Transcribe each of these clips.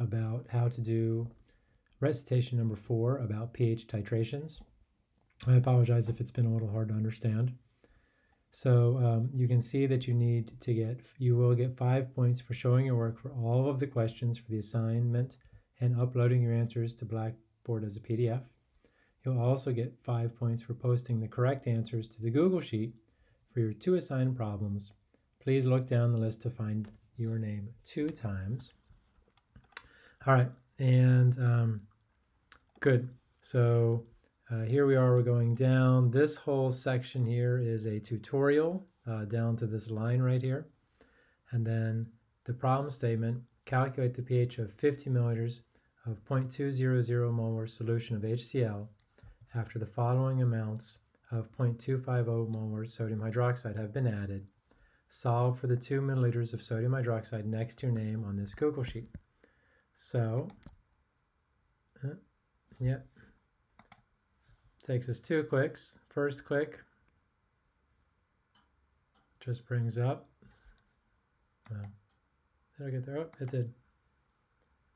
about how to do recitation number four about pH titrations. I apologize if it's been a little hard to understand. So um, you can see that you need to get, you will get five points for showing your work for all of the questions for the assignment and uploading your answers to Blackboard as a PDF. You'll also get five points for posting the correct answers to the Google Sheet for your two assigned problems. Please look down the list to find your name two times. All right, and um, good. So uh, here we are, we're going down. This whole section here is a tutorial uh, down to this line right here. And then the problem statement, calculate the pH of 50 milliliters of 0.200 molar solution of HCl after the following amounts of 0.250 molar sodium hydroxide have been added. Solve for the 2 milliliters of sodium hydroxide next to your name on this Google Sheet. So, uh, yeah, takes us two clicks. First click just brings up. Well, did I get there? Oh, it did.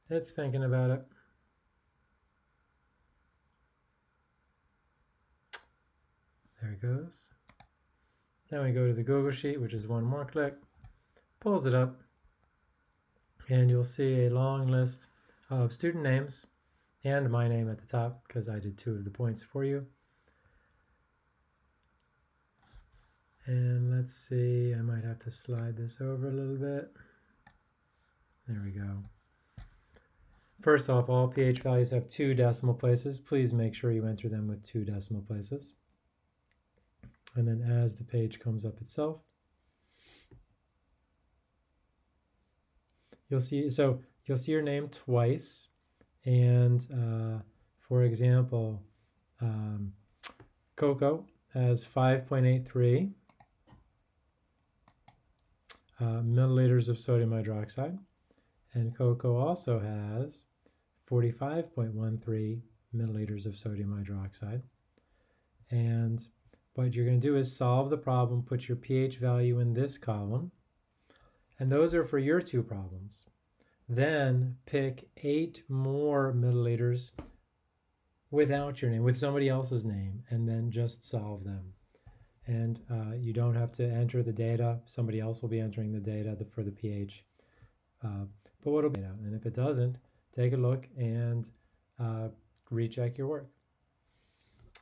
It's thinking about it. There it goes. Then we go to the Google Sheet, which is one more click, pulls it up, and you'll see a long list of student names and my name at the top because I did two of the points for you. And let's see, I might have to slide this over a little bit. There we go. First off, all pH values have two decimal places. Please make sure you enter them with two decimal places. And then as the page comes up itself, you'll see, so you'll see your name twice. And uh, for example, um, Coco has 5.83 uh, milliliters of sodium hydroxide. And Coco also has 45.13 milliliters of sodium hydroxide. And what you're going to do is solve the problem, put your pH value in this column, and those are for your two problems. Then pick eight more milliliters without your name, with somebody else's name, and then just solve them. And uh, you don't have to enter the data. Somebody else will be entering the data for the pH. Uh, but what'll be out? And if it doesn't, take a look and uh, recheck your work.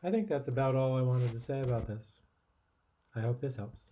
I think that's about all I wanted to say about this. I hope this helps.